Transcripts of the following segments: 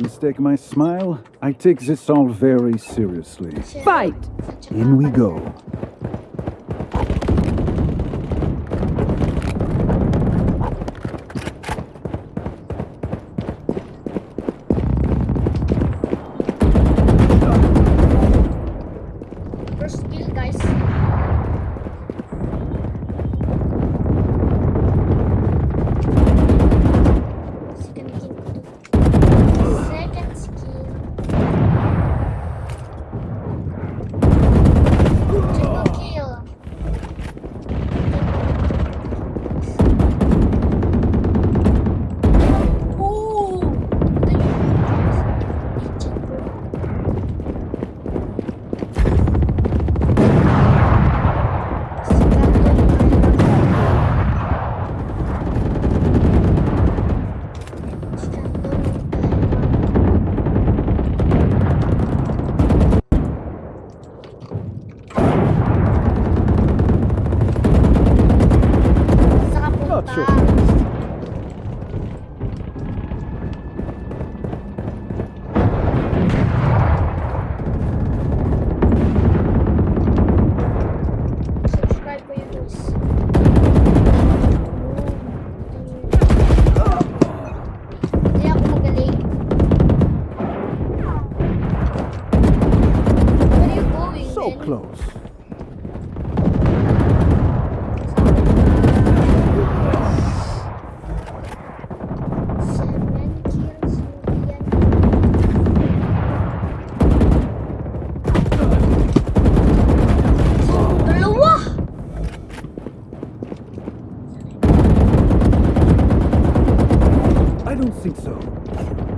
mistake my smile. I take this all very seriously. Fight! In we go. don't think so.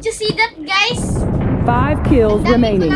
Did you see that, guys? Five kills remaining.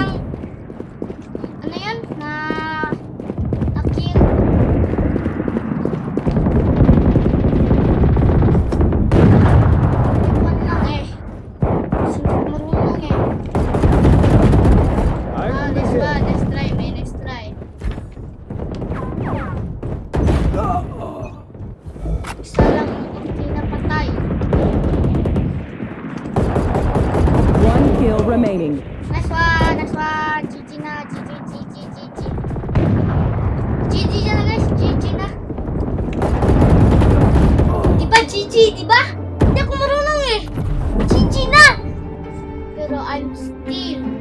kill remaining. Nice one, nice one. GG na, GG, GG, GG. GG na guys, GG na. Diba GG, diba? Hindi ako marunong eh. GG na! Pero I'm still